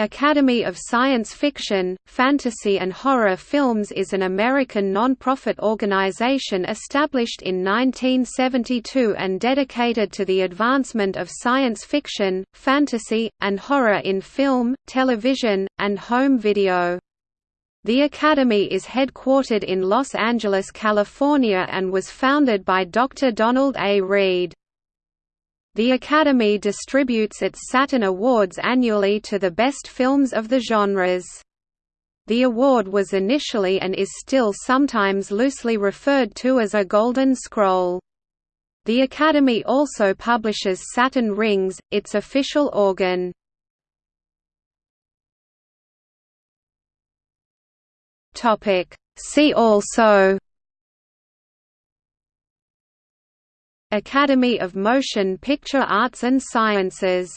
Academy of Science Fiction, Fantasy and Horror Films is an American non-profit organization established in 1972 and dedicated to the advancement of science fiction, fantasy, and horror in film, television, and home video. The Academy is headquartered in Los Angeles, California and was founded by Dr. Donald A. Reed. The Academy distributes its Saturn Awards annually to the best films of the genres. The award was initially and is still sometimes loosely referred to as a Golden Scroll. The Academy also publishes Saturn Rings, its official organ. See also Academy of Motion Picture Arts and Sciences